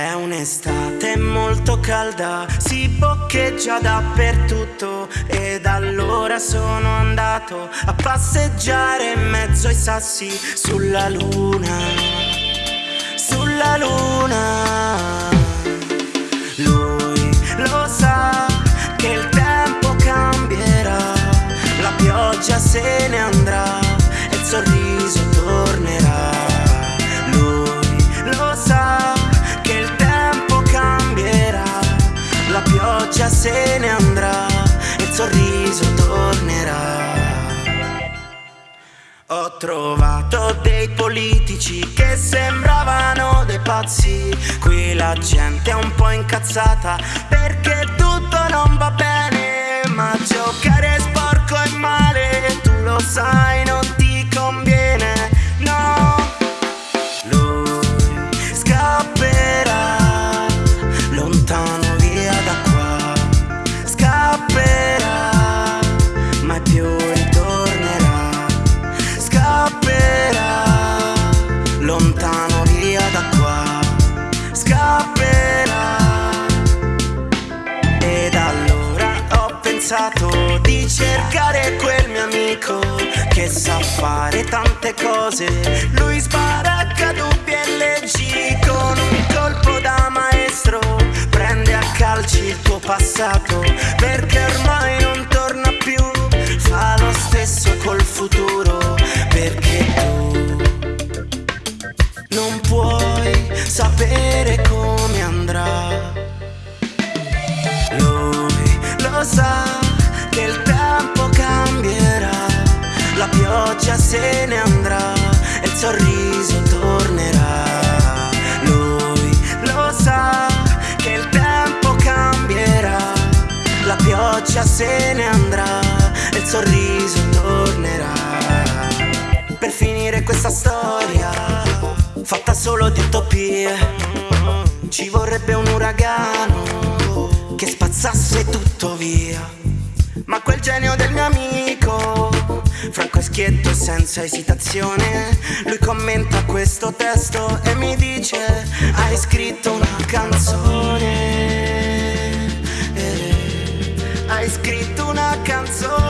È un'estate molto calda, si boccheggia dappertutto ed allora sono andato a passeggiare in mezzo ai sassi sulla luna, sulla luna. Lui lo sa che il tempo cambierà, la pioggia se ne andrà che il tempo cambierà, la pioggia se ne andrà e il sorriso tornerà. Ho trovato dei politici che sembravano dei pazzi. Qui la gente è un po' incazzata perché tutto non va bene. Ma giocare è sporco pensato di cercare quel mio amico che sa fare tante cose. Lui spara caduti e leggi con un colpo da maestro. Prende a calci il tuo passato pioggia se ne andrà e il sorriso tornerà. Lui lo sa che il tempo cambierà, la pioggia se ne andrà e il sorriso tornerà. Per finire questa storia, fatta solo di utopie, ci vorrebbe un uragano che spazzasse tutto via. Ma quel genio del mio amico, franco e schietto senza esitazione, lui commenta questo testo e mi dice: Hai scritto una canzone. Eh, Hai scritto una canzone.